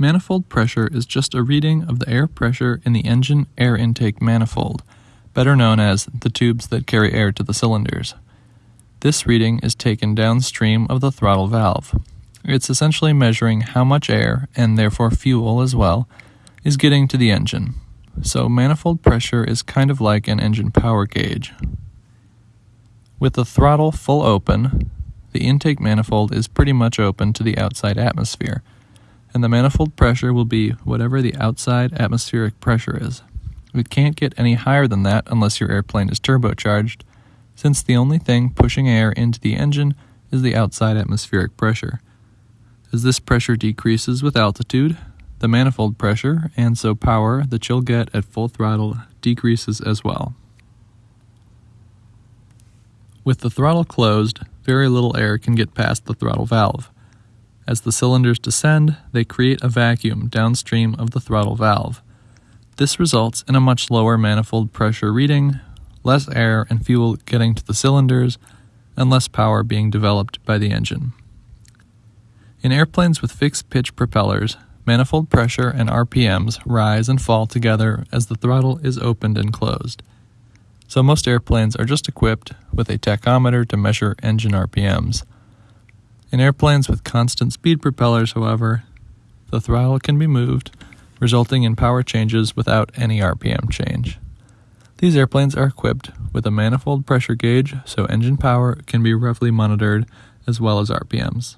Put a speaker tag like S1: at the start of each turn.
S1: Manifold pressure is just a reading of the air pressure in the engine air intake manifold, better known as the tubes that carry air to the cylinders. This reading is taken downstream of the throttle valve. It's essentially measuring how much air, and therefore fuel as well, is getting to the engine. So manifold pressure is kind of like an engine power gauge. With the throttle full open, the intake manifold is pretty much open to the outside atmosphere and the manifold pressure will be whatever the outside atmospheric pressure is. It can't get any higher than that unless your airplane is turbocharged, since the only thing pushing air into the engine is the outside atmospheric pressure. As this pressure decreases with altitude, the manifold pressure, and so power that you'll get at full throttle, decreases as well. With the throttle closed, very little air can get past the throttle valve. As the cylinders descend, they create a vacuum downstream of the throttle valve. This results in a much lower manifold pressure reading, less air and fuel getting to the cylinders, and less power being developed by the engine. In airplanes with fixed pitch propellers, manifold pressure and RPMs rise and fall together as the throttle is opened and closed. So most airplanes are just equipped with a tachometer to measure engine RPMs. In airplanes with constant speed propellers, however, the throttle can be moved, resulting in power changes without any RPM change. These airplanes are equipped with a manifold pressure gauge so engine power can be roughly monitored as well as RPMs.